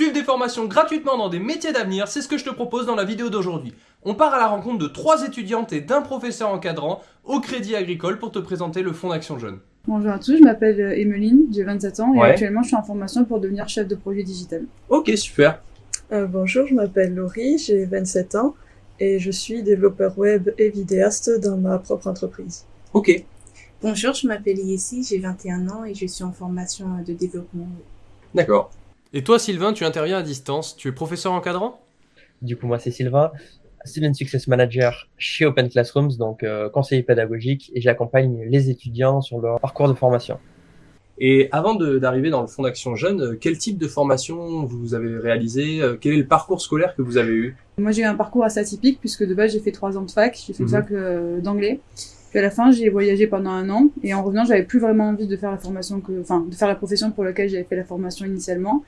Suivre des formations gratuitement dans des métiers d'avenir, c'est ce que je te propose dans la vidéo d'aujourd'hui. On part à la rencontre de trois étudiantes et d'un professeur encadrant au Crédit Agricole pour te présenter le Fonds d'Action Jeune. Bonjour à tous, je m'appelle Emeline, j'ai 27 ans et Ouais. actuellement je suis en formation pour devenir chef de projet digital. Ok, super. Euh, bonjour, je m'appelle Laurie, j'ai 27 ans et je suis développeur web et vidéaste dans ma propre entreprise. Ok. Bonjour, je m'appelle Yessi, j'ai 21 ans et je suis en formation de développement. D'accord. Et toi, Sylvain, tu interviens à distance. Tu es professeur encadrant? Du coup, moi, c'est Sylvain, Student Success Manager chez Open Classrooms, donc euh, conseiller pédagogique, et j'accompagne les étudiants sur leur parcours de formation. Et avant d'arriver dans le Fonds d'Action Jeune, euh, quel type de formation vous avez réalisé? Euh, Quel est le parcours scolaire que vous avez eu? Moi j'ai eu un parcours assez atypique puisque de base j'ai fait trois ans de fac, j'ai fait une fac euh, d'anglais. Puis à la fin j'ai voyagé pendant un an et en revenant j'avais plus vraiment envie de faire la formation que, enfin de faire la profession pour laquelle j'avais fait la formation initialement.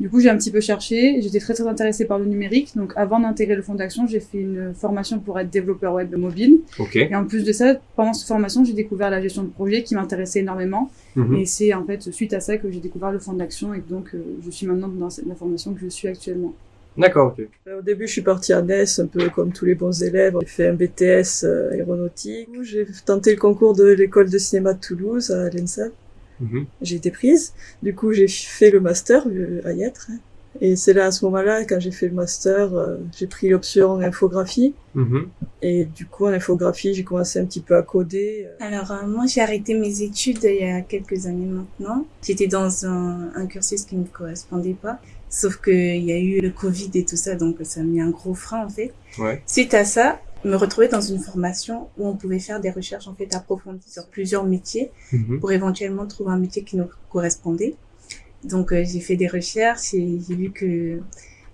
Du coup j'ai un petit peu cherché, j'étais très très intéressée par le numérique donc avant d'intégrer le fonds d'action j'ai fait une formation pour être développeur web mobile Ok. et en plus de ça pendant cette formation j'ai découvert la gestion de projet qui m'intéressait énormément Mhm. Et c'est en fait suite à ça que j'ai découvert le fonds d'action et donc euh, je suis maintenant dans la formation que je suis actuellement. D'accord, ok. Euh, Au début, je suis partie à NES, un peu comme tous les bons élèves. J'ai fait un BTS euh, aéronautique. J'ai tenté le concours de l'école de cinéma de Toulouse à l'ENSA. Mhm. J'ai été prise. Du coup, j'ai fait le master euh, à Yêtre. hein. Et c'est là, à ce moment-là, quand j'ai fait le master, euh, j'ai pris l'option infographie. Mhm. Et du coup, en infographie, j'ai commencé un petit peu à coder. Alors, euh, moi, j'ai arrêté mes études il y a quelques années maintenant. J'étais dans un, un cursus qui ne me correspondait pas. Sauf qu'il y a eu le Covid et tout ça, donc ça a mis un gros frein, en fait. Ouais. Suite à ça, je me retrouvais dans une formation où on pouvait faire des recherches, en fait, approfondies sur plusieurs métiers Mhm. pour éventuellement trouver un métier qui nous correspondait. Donc euh, j'ai fait des recherches et j'ai vu que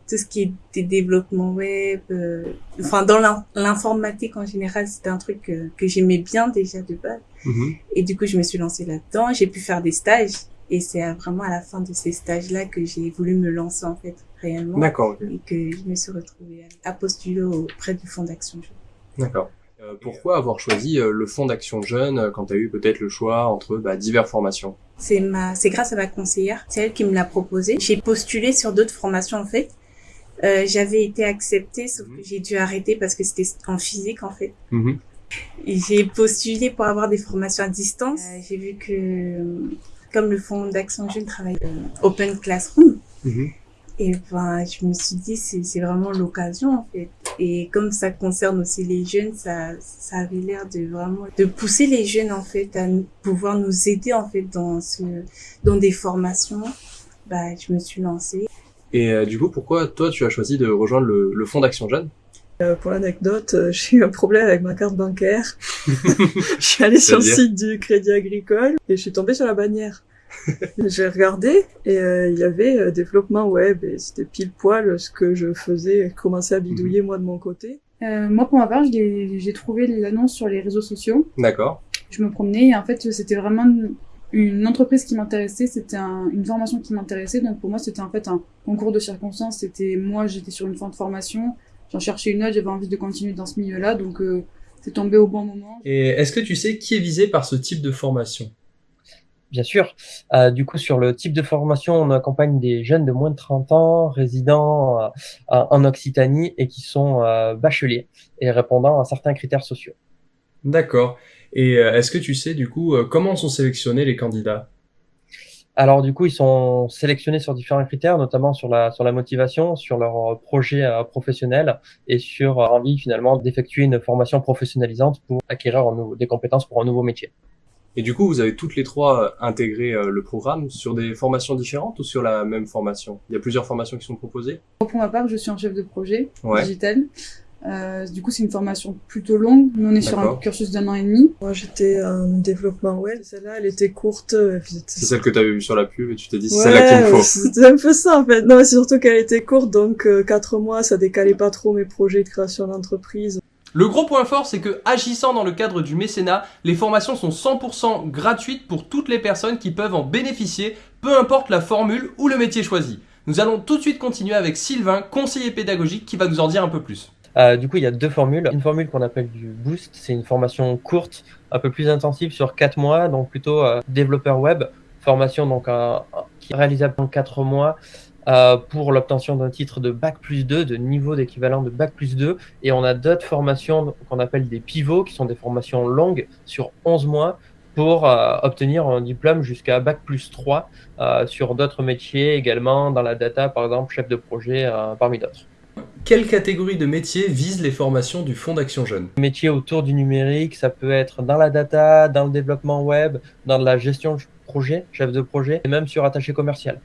tout ce qui était développement web, euh, enfin dans l'in- l'informatique en général, c'était un truc que, que j'aimais bien déjà de base. Mhm. Et du coup, je me suis lancée là-dedans. J'ai pu faire des stages et c'est vraiment à la fin de ces stages-là que j'ai voulu me lancer en fait réellement D'accord, et que je me suis retrouvée à postuler auprès du Fonds d'Action. D'accord. Euh, pourquoi avoir choisi euh, le Fonds d'Action Jeune euh, quand tu as eu peut-être le choix entre bah, diverses formations? C'est ma, c'est grâce à ma conseillère, c'est elle qui me l'a proposé. J'ai postulé sur d'autres formations en fait. Euh, j'avais été acceptée, sauf Mhm. que j'ai dû arrêter parce que c'était en physique en fait. Mhm. Et j'ai postulé pour avoir des formations à distance. Euh, j'ai vu que, euh, comme le Fonds d'Action Jeune travaille euh, Open Classroom, Mhm. Et ben, je me suis dit, c'est, vraiment l'occasion, en fait. Et comme ça concerne aussi les jeunes, ça, ça avait l'air de vraiment, de pousser les jeunes, en fait, à nous- pouvoir nous aider, en fait, dans ce, dans des formations. Bah, je me suis lancée. Et euh, du coup, pourquoi toi tu as choisi de rejoindre le, le Fonds d'Action Jeune Euh, pour l'anecdote, euh, j'ai eu un problème avec ma carte bancaire. je suis allée sur le site du Crédit Agricole et je suis tombée sur la bannière. j'ai regardé et euh, il y avait euh, développement web et c'était pile poil ce que je faisais, commencer à bidouiller moi de mon côté. Euh, moi pour ma part j'ai trouvé l'annonce sur les réseaux sociaux, D'accord. je me promenais et en fait c'était vraiment une, une entreprise qui m'intéressait, c'était un- une formation qui m'intéressait donc pour moi c'était en fait un concours de circonstances, c'était moi j'étais sur une fin de formation, j'en cherchais une autre, j'avais envie de continuer dans ce milieu-là donc euh, c'est tombé au bon moment. Et est-ce que tu sais qui est visé par ce type de formation? Bien sûr, euh, du coup, sur le type de formation, on accompagne des jeunes de moins de 30 ans, résidant euh, en Occitanie et qui sont euh, bacheliers et répondant à certains critères sociaux. D'accord. Et est-ce que tu sais du coup comment sont sélectionnés les candidats? Alors du coup, ils sont sélectionnés sur différents critères, notamment sur la sur la motivation, sur leur projet euh, professionnel et sur leur envie finalement d'effectuer une formation professionnalisante pour acquérir un nouveau- des compétences pour un nouveau métier. Et du coup, vous avez toutes les trois euh, intégré euh, le programme sur des formations différentes ou sur la même formation? Il y a plusieurs formations qui sont proposées? Pour ma part je suis en chef de projet Ouais. digital, Euh, du coup c'est une formation plutôt longue, nous on est sur un cursus d'un an et demi. Moi j'étais en développement web, celle-là elle était courte. euh, C'est celle que tu avais vue sur la pub et tu t'es dit c'est Ouais, celle-là qu'il me faut. C'était un peu ça en fait. Non, mais c'est surtout qu'elle était courte, donc euh, quatre mois, ça décalait pas trop mes projets de création d'entreprise. Le gros point fort, c'est que agissant dans le cadre du mécénat, les formations sont 100% gratuites pour toutes les personnes qui peuvent en bénéficier, peu importe la formule ou le métier choisi. Nous allons tout de suite continuer avec Sylvain, conseiller pédagogique, qui va nous en dire un peu plus. Euh, du coup, il y a deux formules. Une formule qu'on appelle du boost, c'est une formation courte, un peu plus intensive sur quatre mois, donc plutôt euh, développeur web. Formation donc euh, qui est réalisable en quatre mois euh, pour l'obtention d'un titre de Bac plus 2, de niveau d'équivalent de Bac plus 2. Et on a d'autres formations qu'on appelle des pivots, qui sont des formations longues sur 11 mois pour euh, obtenir un diplôme jusqu'à Bac plus 3 euh, sur d'autres métiers également, dans la data par exemple, chef de projet parmi d'autres. Quelle catégorie de métiers visent les formations du Fonds d'Action Jeune? Métiers autour du numérique, ça peut être dans la data, dans le développement web, dans la gestion de projet, chef de projet, et même sur attaché commercial.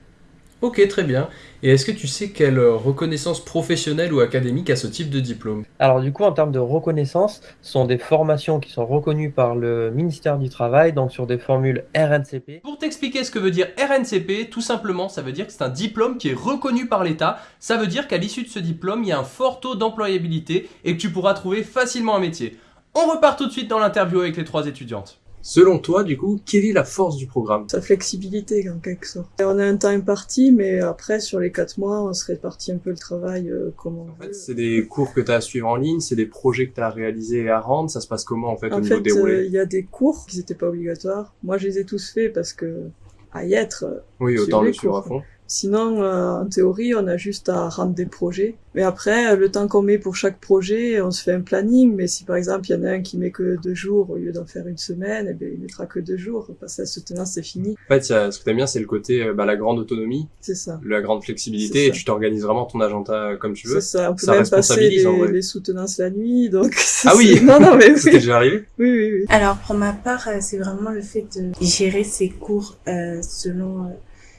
Ok, très bien. Et est-ce que tu sais quelle reconnaissance professionnelle ou académique a ce type de diplôme? Alors du coup, en termes de reconnaissance, ce sont des formations qui sont reconnues par le ministère du Travail, donc sur des formules RNCP. Pour t'expliquer ce que veut dire RNCP, tout simplement, ça veut dire que c'est un diplôme qui est reconnu par l'État. Ça veut dire qu'à l'issue de ce diplôme, il y a un fort taux d'employabilité et que tu pourras trouver facilement un métier. On repart tout de suite dans l'interview avec les trois étudiantes. Selon toi, du coup, quelle est la force du programme? Sa flexibilité, en quelque sorte. on a un temps imparti, mais après, sur les quatre mois, on se répartit un peu le travail euh, comme on En fait, c'est des cours que tu as à suivre en ligne, c'est des projets que tu as à réaliser et à rendre. Ça se passe comment, en fait, au niveau déroulé euh, il y a des cours qui n'étaient pas obligatoires. Moi, je les ai tous faits parce que, à y être... Euh, oui, autant le suivre à fond. Sinon, euh, en théorie, on a juste à rendre des projets. Mais après, le temps qu'on met pour chaque projet, on se fait un planning. Mais si par exemple, il y en a un qui met que deux jours au lieu d'en faire une semaine, eh bien, il mettra que deux jours. Parce que la soutenance, c'est fini. En fait, ce que t'aimes bien, c'est le côté, euh, bah, la grande autonomie. C'est ça. La grande flexibilité et tu t'organises vraiment ton agenda comme tu veux. C'est ça. On peut même passer les, les, soutenances la nuit. Donc, ah oui! non, non, mais C'était déjà arrivé? Oui, oui, oui. Alors, pour ma part, euh, c'est vraiment le fait de gérer ses cours, euh, selon,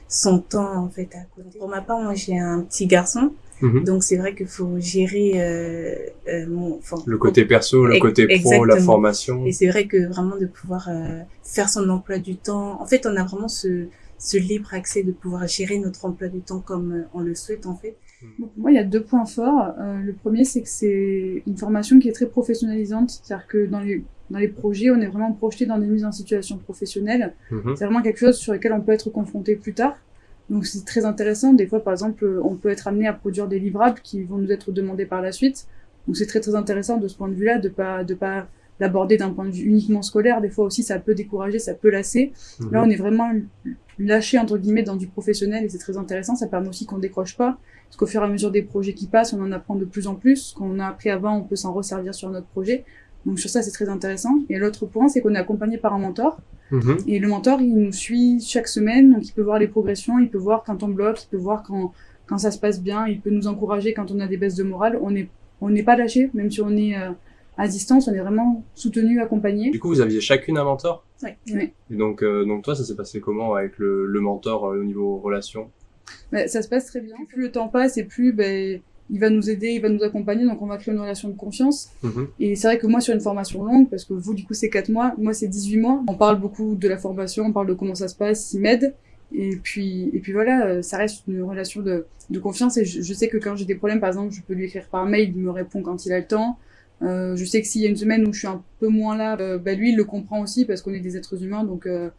son temps en fait à côté. Pour ma part, moi j'ai un petit garçon, mhm. donc c'est vrai qu'il faut gérer euh, euh, mon, enfin, le côté perso, le côté pro, la formation. Et c'est vrai que vraiment de pouvoir euh, faire son emploi du temps. En fait, on a vraiment ce ce libre accès de pouvoir gérer notre emploi du temps comme euh, on le souhaite en fait. pour moi, il y a deux points forts. Euh, le premier, c'est que c'est une formation qui est très professionnalisante, c'est-à-dire que dans les dans les projets, on est vraiment projeté dans des mises en situation professionnelle. Mhm. C'est vraiment quelque chose sur lequel on peut être confronté plus tard. Donc c'est très intéressant. Des fois, par exemple, on peut être amené à produire des livrables qui vont nous être demandés par la suite. Donc c'est très très intéressant de ce point de vue-là, de pas de pas l'aborder d'un point de vue uniquement scolaire. Des fois aussi, ça peut décourager, ça peut lasser. Mhm. Là, on est vraiment lâché entre guillemets dans du professionnel et c'est très intéressant. Ça permet aussi qu'on décroche pas, parce qu'au fur et à mesure des projets qui passent, on en apprend de plus en plus. Ce qu'on a appris avant, on peut s'en resservir sur notre projet. Donc sur ça, c'est très intéressant. Et l'autre point, c'est qu'on est accompagné par un mentor. Mhm. Et le mentor, il nous suit chaque semaine, donc il peut voir les progressions, il peut voir quand on bloque, il peut voir quand, quand ça se passe bien, il peut nous encourager quand on a des baisses de morale. On n'est on n'est pas lâché, même si on est euh, à distance, on est vraiment soutenu, accompagné. Du coup, vous aviez chacune un mentor? Oui. oui. Et donc, euh, donc toi, ça s'est passé comment avec le, le mentor euh, au niveau relation? Bah, Ça se passe très bien. Plus le temps passe et plus ben, il va nous aider, il va nous accompagner, donc on va créer une relation de confiance. Mhm. Et c'est vrai que moi, sur une formation longue, parce que vous, du coup, c'est 4 mois, moi, c'est 18 mois, on parle beaucoup de la formation, on parle de comment ça se passe, il m'aide. Et puis, et puis voilà, euh, ça reste une relation de, de confiance. Et je, sais que quand j'ai des problèmes, par exemple, je peux lui écrire par mail, il me répond quand il a le temps. Euh, je sais que s'il y a une semaine où je suis un peu moins là, euh, bah lui, il le comprend aussi parce qu'on est des êtres humains. Donc, euh,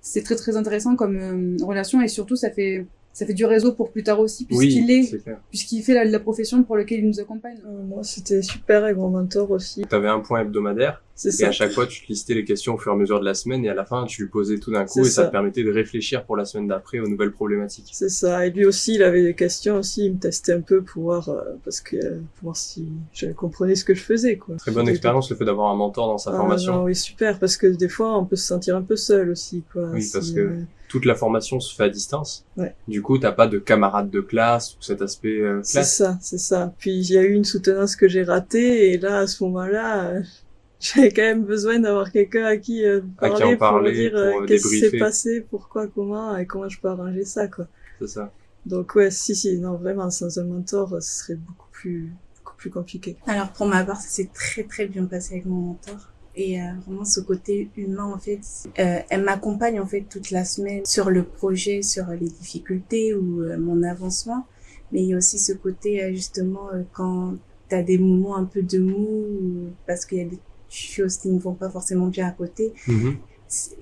c'est très très intéressant comme relation et surtout, ça fait ça fait du réseau pour plus tard aussi, puisqu'il est, puisqu'il fait la, profession pour laquelle il nous accompagne. Euh, moi, c'était super avec mon mentor aussi. Tu avais un point hebdomadaire, et à chaque fois, tu te listais les questions au fur et à mesure de la semaine, et à la fin, tu lui posais tout d'un coup, et ça. te permettait de réfléchir pour la semaine d'après aux nouvelles problématiques. C'est ça, et lui aussi, il avait des questions aussi, il me testait un peu pour voir, euh, parce que, pour voir si je comprenais ce que je faisais, quoi. Très bonne expérience, le fait d'avoir un mentor dans sa ah, formation. oui, super, parce que des fois, on peut se sentir un peu seul aussi, quoi. Oui, parce que euh, toute la formation se fait à distance. Ouais. Du coup, t'as pas de camarades de classe ou cet aspect euh, C'est ça, c'est ça. Puis il y a eu une soutenance que j'ai ratée et là, à ce moment-là, euh, j'avais quand même besoin d'avoir quelqu'un à qui euh, parler, pour me dire euh, qu'est-ce qui s'est passé, pourquoi, comment et comment je peux arranger ça, quoi. C'est ça. Donc ouais, si, si, non, vraiment, sans un mentor, ce serait beaucoup plus, beaucoup plus compliqué. Alors pour ma part, ça s'est très très bien passé avec mon mentor et euh, vraiment ce côté humain en fait euh, elle m'accompagne en fait toute la semaine sur le projet sur les difficultés ou euh, mon avancement mais il y a aussi ce côté euh, justement quand tu as des moments un peu de mou parce qu'il y a des choses qui ne vont pas forcément bien à côté mm-hmm.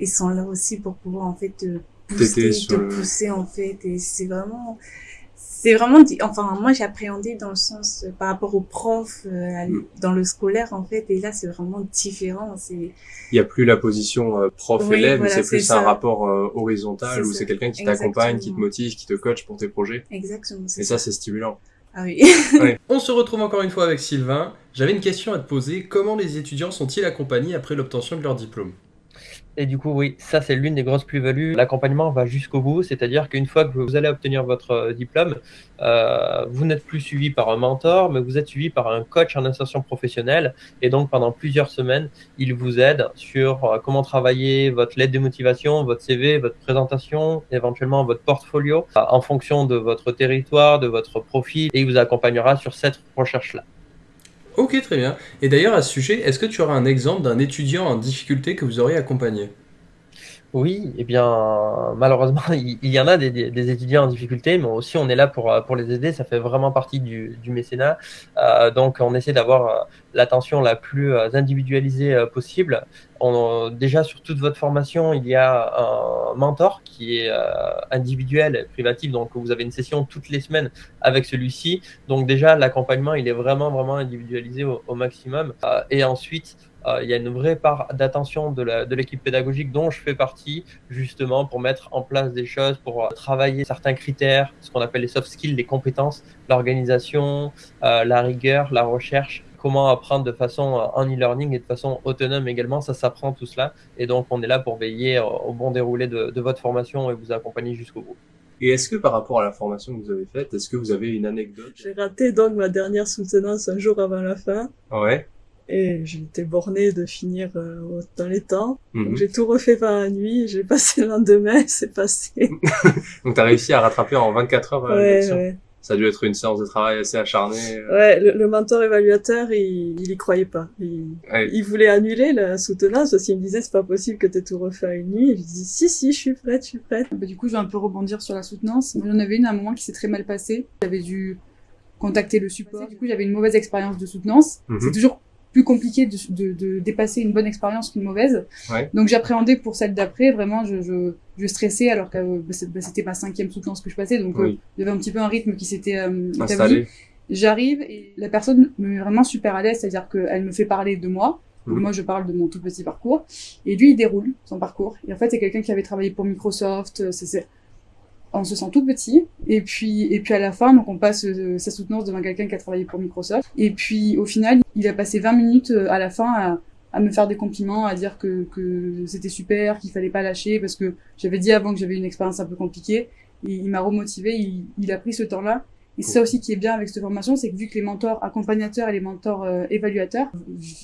ils sont là aussi pour pouvoir en fait te pousser te pousser en fait et c'est vraiment c'est vraiment, enfin, moi, j'ai appréhendé dans le sens, euh, par rapport aux profs, euh, mm. dans le scolaire, en fait, et là, c'est vraiment différent. C'est... Il n'y a plus la position euh, prof-élève, c'est plus un rapport horizontal où c'est quelqu'un qui t'accompagne, qui te motive, qui te coach pour tes projets. Exactement. Et ça, c'est stimulant. Ah oui. On se retrouve encore une fois avec Sylvain. J'avais une question à te poser. Comment les étudiants sont-ils accompagnés après l'obtention de leur diplôme? Et du coup, oui, ça c'est l'une des grosses plus-values. L'accompagnement va jusqu'au bout, c'est-à-dire qu'une fois que vous allez obtenir votre euh, diplôme, euh, vous n'êtes plus suivi par un mentor, mais vous êtes suivi par un coach en insertion professionnelle. Et donc pendant plusieurs semaines, il vous aide sur euh, comment travailler votre lettre de motivation, votre CV, votre présentation, éventuellement votre portfolio, en fonction de votre territoire, de votre profil, et il vous accompagnera sur cette recherche-là. Ok, très bien. Et d'ailleurs, à ce sujet, est-ce que tu auras un exemple d'un étudiant en difficulté que vous auriez accompagné? Oui, eh bien, malheureusement, il, y en a des, des, étudiants en difficulté, mais aussi on est là pour, pour les aider. Ça fait vraiment partie du, du mécénat. Euh, donc, on essaie d'avoir euh, l'attention la plus euh, individualisée euh, possible. On, déjà, sur toute votre formation, il y a un mentor qui est individuel, privatif. Donc, vous avez une session toutes les semaines avec celui-ci. Donc, déjà, l'accompagnement, il est vraiment, vraiment individualisé au, au maximum. et ensuite, euh, il y a une vraie part d'attention de l'équipe pédagogique dont je fais partie, justement, pour mettre en place des choses, pour euh, travailler certains critères, ce qu'on appelle les soft skills, les compétences, l'organisation, euh, la rigueur, la recherche, comment apprendre de façon en e-learning et de façon autonome également, ça s'apprend tout cela. Et donc, on est là pour veiller au bon déroulé de, de votre formation et vous accompagner jusqu'au bout. Et est-ce que par rapport à la formation que vous avez faite, est-ce que vous avez une anecdote? J'ai raté donc ma dernière soutenance un jour avant la fin. Ouais et j'étais bornée de finir euh, dans les temps. Donc mhm. j'ai tout refait par la nuit, j'ai passé le lendemain, c'est passé. Donc t'as réussi à rattraper en 24 heures euh, ouais, ouais. Ça a dû être une séance de travail assez acharnée. Euh. Ouais, le, mentor évaluateur, il, il y croyait pas. Il, il voulait annuler la soutenance parce qu'il me disait c'est pas possible que t'aies tout refait à une nuit. Et je dis si si, je suis prête, je suis prête. Bah, du coup, je vais un peu rebondir sur la soutenance. J'en avais une à un moment qui s'est très mal passé. J'avais dû contacter le support. Du coup, j'avais une mauvaise expérience de soutenance. Mhm. C'est toujours plus compliqué de, de, de dépasser une bonne expérience qu'une mauvaise. Ouais. Donc j'appréhendais pour celle d'après, vraiment je, je, je stressais alors que euh, bah, bah, c'était ma cinquième soutenance que je passais, donc euh, il y avait un petit peu un rythme qui s'était euh, établi. J'arrive et la personne me met vraiment super à l'aise, c'est-à-dire qu'elle me fait parler de moi, mhm. moi, je parle de mon tout petit parcours. Et lui, il déroule son parcours. Et en fait, c'est quelqu'un qui avait travaillé pour Microsoft. C'est, on se sent tout petit. Et puis et puis à la fin donc on passe euh, sa soutenance devant quelqu'un qui a travaillé pour Microsoft. Et puis au final il a passé 20 minutes euh, à la fin à, à me faire des compliments à dire que, que c'était super qu'il fallait pas lâcher parce que j'avais dit avant que j'avais une expérience un peu compliquée. Et il m'a remotivé il, il, a pris ce temps là et c'est ça aussi qui est bien avec cette formation c'est que vu que les mentors accompagnateurs et les mentors euh, évaluateurs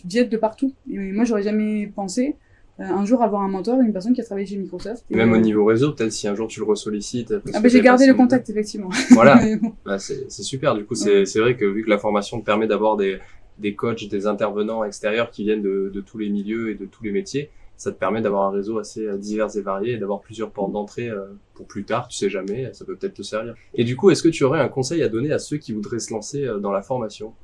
viennent de partout. Et moi j'aurais jamais pensé un jour avoir un mentor, une personne qui a travaillé chez Microsoft. Et même au niveau réseau, peut-être si un jour tu le ressollicites. Ah bah j'ai gardé le contact effectivement. Voilà, bah, c'est super. Du coup, c'est vrai que vu que la formation te permet d'avoir des, des coachs, des intervenants extérieurs qui viennent de, de tous les milieux et de tous les métiers, ça te permet d'avoir un réseau assez euh, divers et varié et d'avoir plusieurs portes d'entrée euh, pour plus tard, tu sais jamais, ça peut peut-être te servir. Et du coup, est-ce que tu aurais un conseil à donner à ceux qui voudraient se lancer dans la formation?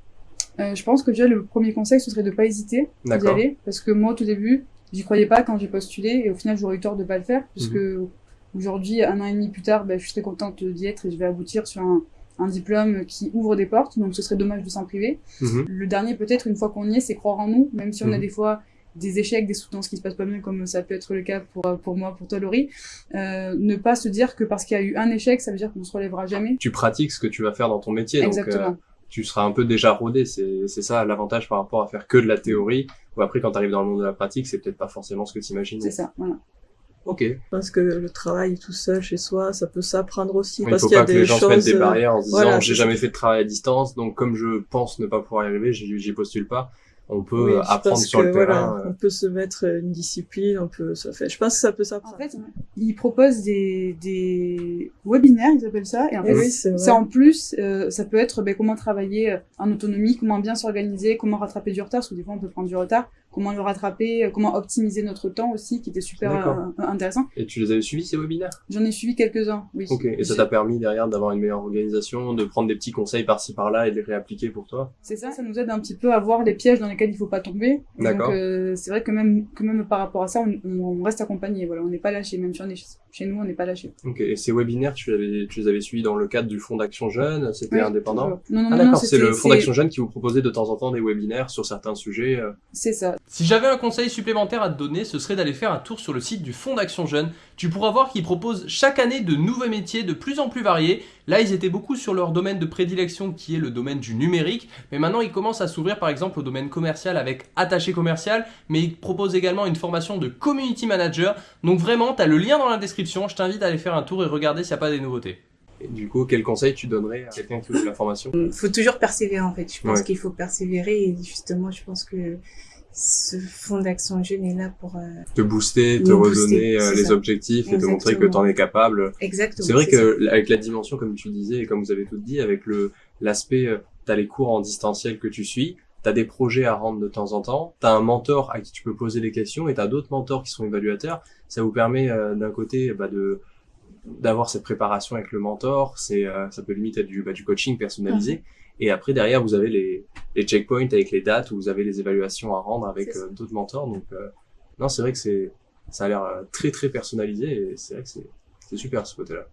Euh, je pense que déjà le premier conseil ce serait de pas hésiter d'y aller parce que moi au tout début J'y croyais pas quand j'ai postulé et au final j'aurais eu tort de pas le faire puisque mhm. aujourd'hui, un an et demi plus tard, ben, je suis très contente d'y être et je vais aboutir sur un, un, diplôme qui ouvre des portes. Donc ce serait dommage de s'en priver. Mhm. Le dernier peut-être une fois qu'on y est, c'est croire en nous, même si on a mhm. des fois des échecs, des soutenances qui se passent pas bien, comme ça peut être le cas pour, pour moi, pour toi, Laurie. Euh, ne pas se dire que parce qu'il y a eu un échec, ça veut dire qu'on se relèvera jamais. Tu pratiques ce que tu vas faire dans ton métier. Exactement. Donc, euh, tu seras un peu déjà rodé. C'est, c'est ça l'avantage par rapport à faire que de la théorie. Ou après, quand tu arrives dans le monde de la pratique, c'est peut-être pas forcément ce que tu imagines. C'est ça, voilà. Ok. Parce que le travail tout seul chez soi, ça peut s'apprendre aussi. Il parce faut qu'il y a pas que les gens choses... se mettent des barrières en se disant j'ai jamais fait de travail à distance, donc comme je pense ne pas pouvoir y arriver, j'y postule pas on peut apprendre sur le terrain. Euh. On peut se mettre une discipline, on peut ça fait. Je pense que ça peut s'apprendre. En fait, ils proposent des, des webinaires, ils appellent ça, et en fait, ça en plus, euh, ça peut être ben, comment travailler en autonomie, comment bien s'organiser, comment rattraper du retard, parce que des fois on peut prendre du retard, comment le rattraper, euh, comment optimiser notre temps aussi, qui était super euh, intéressant. Et tu les avais suivis ces webinaires? J'en ai suivi quelques-uns, oui. Ok, et ça t'a permis derrière d'avoir une meilleure organisation, de prendre des petits conseils par-ci par-là et de les réappliquer pour toi? C'est ça, ça nous aide un petit peu à voir les pièges dans lesquels il faut pas tomber. D'accord. Donc euh, c'est vrai que même, que même par rapport à ça, on, on reste accompagné, voilà, on n'est pas lâché, même si on est chez nous, on n'est pas lâché. Ok, et ces webinaires, tu, avais, tu les avais suivis dans le cadre du Fonds d'Action Jeune C'était Oui, indépendant? toujours. Non, non, Ah non, non, d'accord, c'est le Fonds d'Action Jeune qui vous proposait de temps en temps des webinaires sur certains sujets. euh. C'est ça. Si j'avais un conseil supplémentaire à te donner, ce serait d'aller faire un tour sur le site du Fonds d'Action Jeune. Tu pourras voir qu'ils proposent chaque année de nouveaux métiers de plus en plus variés. Là, ils étaient beaucoup sur leur domaine de prédilection qui est le domaine du numérique. Mais maintenant, ils commencent à s'ouvrir par exemple au domaine commercial avec attaché commercial. Mais ils proposent également une formation de community manager. Donc vraiment, tu as le lien dans la description. Je t'invite à aller faire un tour et regarder s'il n'y a pas des nouveautés. Et du coup, quel conseil tu donnerais à quelqu'un qui veut la formation Il faut toujours persévérer en fait. Je pense Ouais. qu'il faut persévérer et justement, je pense que ce fonds d'action jeune est là pour euh, Te booster, te redonner booster, euh, les ça. objectifs et te montrer que tu en es capable. exactement. C'est vrai ça. que avec la dimension, comme tu disais et comme vous avez tout dit, avec le l'aspect, euh, t'as les cours en distanciel que tu suis, t'as des projets à rendre de temps en temps, t'as un mentor à qui tu peux poser des questions et t'as d'autres mentors qui sont évaluateurs. Ça vous permet euh, d'un côté bah, de d'avoir cette préparation avec le mentor, c'est euh, ça peut limite être du bah, du coaching personnalisé. Et après derrière vous avez les les checkpoints avec les dates où vous avez les évaluations à rendre avec euh, d'autres mentors. Donc euh, non, c'est vrai que c'est ça a l'air euh, très très personnalisé et c'est vrai que c'est c'est super ce côté-là.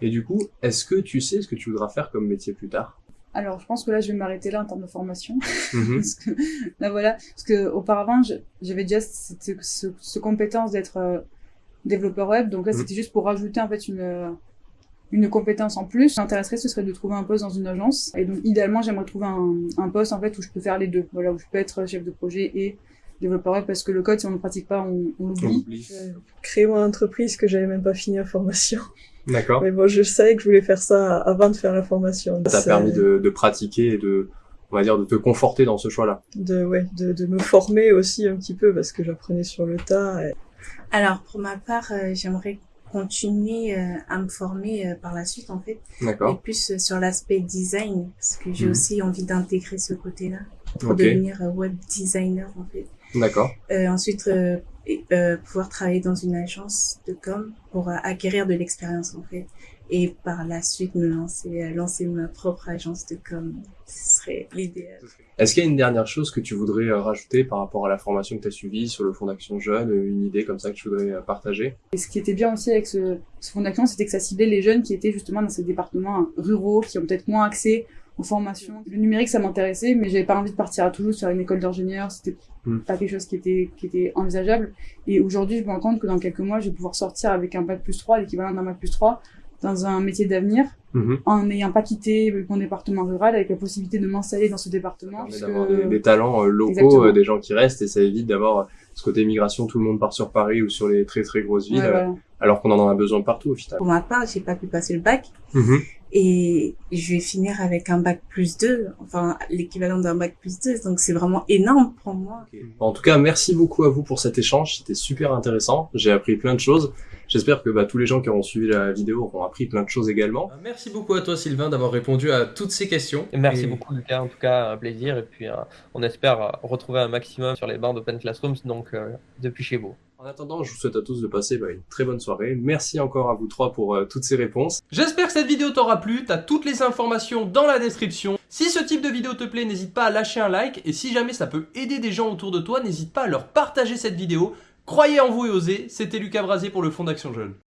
Et du coup, est-ce que tu sais ce que tu voudras faire comme métier plus tard? Alors, je pense que là, je vais m'arrêter là en termes de formation. Mhm. parce que, là, voilà. Parce que auparavant, j'avais déjà cette, ce, ce compétence d'être euh, développeur web. Donc là, Mhm. c'était juste pour rajouter, en fait, une, une compétence en plus. Ce qui m'intéresserait, ce serait de trouver un poste dans une agence. Et donc, idéalement, j'aimerais trouver un, un poste, en fait, où je peux faire les deux. Voilà, où je peux être chef de projet et développeur web parce que le code, si on ne le pratique pas, on, on On l'oublie. oublie. J'ai créé mon entreprise que j'avais même pas fini la formation. D'accord. Mais bon, je savais que je voulais faire ça avant de faire la formation. Ça t'a permis de, de pratiquer et de, on va dire, de te conforter dans ce choix-là. de, ouais, de, de me former aussi un petit peu parce que j'apprenais sur le tas. et- Alors pour ma part, euh, j'aimerais continuer euh, à me former euh, par la suite en fait, et D'accord. plus euh, sur l'aspect design parce que j'ai Mhm. aussi envie d'intégrer ce côté-là pour devenir web designer en fait. D'accord. Euh, ensuite, euh, et, euh, pouvoir travailler dans une agence de com pour acquérir de l'expérience en fait. Et par la suite, me lancer, euh, lancer ma propre agence de com. Ce serait l'idéal. Est-ce qu'il y a une dernière chose que tu voudrais euh, rajouter par rapport à la formation que tu as suivie sur le Fonds d'Action Jeune, euh, une idée comme ça que tu voudrais partager? Et ce qui était bien aussi avec ce, ce fonds d'action, c'était que ça ciblait les jeunes qui étaient justement dans ces départements ruraux, qui ont peut-être moins accès aux formations. Le numérique, ça m'intéressait, mais j'avais pas envie de partir à Toulouse sur une école d'ingénieur. C'était Hmm. pas quelque chose qui était, qui était envisageable. Et aujourd'hui, je me rends compte que dans quelques mois, je vais pouvoir sortir avec un bac plus 3, l'équivalent d'un bac plus 3, dans un métier d'avenir, Mhm. en n'ayant pas quitté mon département rural, avec la possibilité de m'installer dans ce département. d'avoir des, des talents euh, locaux, Exactement. euh, des gens qui restent, et ça évite d'avoir euh, ce côté migration, tout le monde part sur Paris ou sur les très très grosses villes, Ouais, voilà. alors qu'on en a besoin partout au final. Pour ma part, j'ai pas pu passer le bac Mhm. Et je vais finir avec un bac plus 2, enfin l'équivalent d'un bac plus 2. Donc c'est vraiment énorme pour moi. En tout cas, merci beaucoup à vous pour cet échange, c'était super intéressant, j'ai appris plein de choses. J'espère que bah, tous les gens qui auront suivi la vidéo auront appris plein de choses également. Merci beaucoup à toi Sylvain d'avoir répondu à toutes ces questions. Merci Et- beaucoup Lucas, en tout cas un plaisir et puis euh, on espère euh, retrouver un maximum sur les bancs d'Open Classrooms donc euh, depuis chez vous. En attendant, je vous souhaite à tous de passer bah, une très bonne soirée. Merci encore à vous trois pour euh, toutes ces réponses. J'espère que cette vidéo t'aura plu. T'as toutes les informations dans la description. Si ce type de vidéo te plaît, n'hésite pas à lâcher un like. Et si jamais ça peut aider des gens autour de toi, n'hésite pas à leur partager cette vidéo. Croyez en vous et osez. C'était Lucas Brasier pour le Fonds d'Action Jeune.